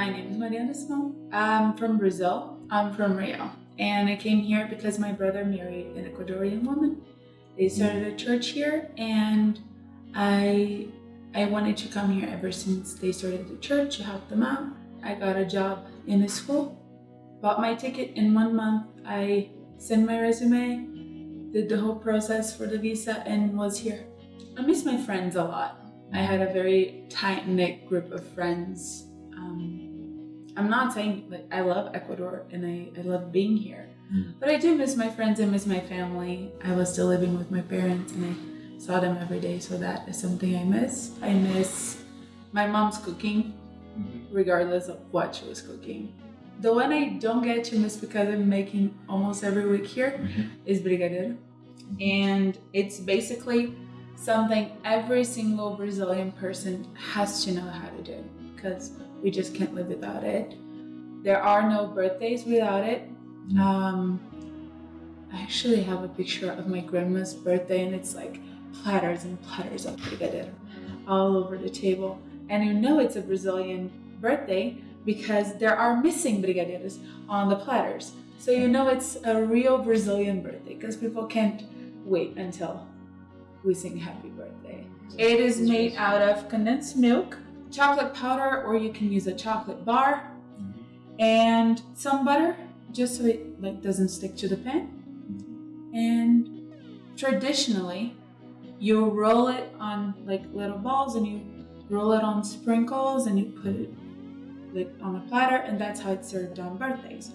My name is Mariana Simão. I'm from Brazil. I'm from Rio. And I came here because my brother married an Ecuadorian woman. They started a church here and I I wanted to come here ever since they started the church to help them out. I got a job in a school, bought my ticket in one month. I sent my resume, did the whole process for the visa and was here. I miss my friends a lot. I had a very tight knit group of friends. Um, I'm not saying like I love Ecuador and I, I love being here, mm. but I do miss my friends and miss my family. I was still living with my parents and I saw them every day, so that is something I miss. I miss my mom's cooking, mm-hmm. regardless of what she was cooking. The one I don't get to miss because I'm making almost every week here mm-hmm. is brigadeiro. And it's basically something every single Brazilian person has to know how to do because we just can't live without it. There are no birthdays without it. Um, I actually have a picture of my grandma's birthday and it's like platters and platters of brigadeiro all over the table. And you know it's a Brazilian birthday because there are missing brigadeiros on the platters. So you know it's a real Brazilian birthday because people can't wait until we sing happy birthday. It is made out of condensed milk, chocolate powder, or you can use a chocolate bar, mm-hmm. and some butter, just so it like doesn't stick to the pan. And traditionally, you roll it on like little balls and you roll it on sprinkles and you put it like on a platter and that's how it's served on birthdays.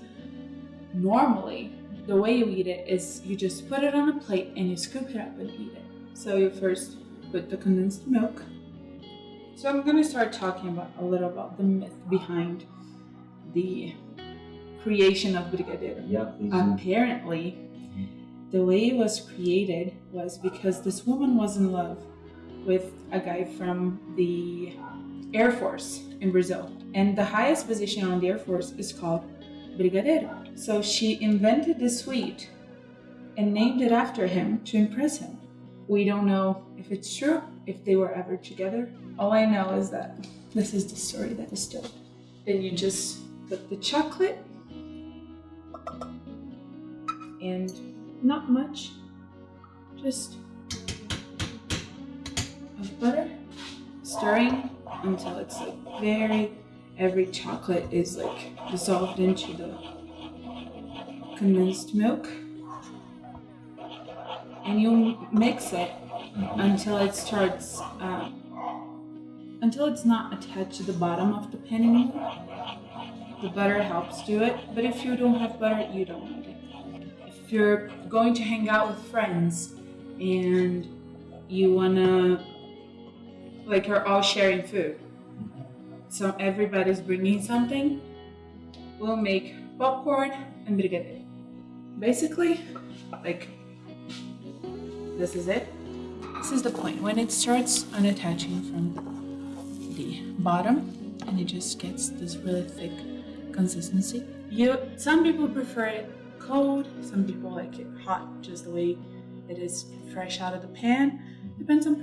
Normally, the way you eat it is you just put it on a plate and you scoop it up and eat it. So you first put the condensed milk. So I'm going to start talking about a little about the myth behind the creation of Brigadeiro. Yeah, Apparently, the way it was created was because this woman was in love with a guy from the Air Force in Brazil. And the highest position on the Air Force is called Brigadeiro. So she invented this sweet and named it after him to impress him. We don't know if it's true, if they were ever together. All I know is that this is the story that is told. Then you just put the chocolate and not much, just of butter, stirring until it's like very, every chocolate is like dissolved into the condensed milk and you mix it until it starts, uh, until it's not attached to the bottom of the pan anymore. The butter helps do it, but if you don't have butter, you don't need it. If you're going to hang out with friends and you wanna, like you're all sharing food, so everybody's bringing something, we'll make popcorn and brigadeiro. Basically, like this is it. This is the point when it starts unattaching from the bottom and it just gets this really thick consistency. You, some people prefer it cold, some people like it hot, just the way it is fresh out of the pan. Depends on,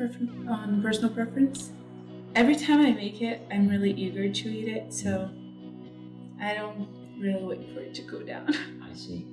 on personal preference. Every time I make it, I'm really eager to eat it, so I don't really wait for it to go down. I see.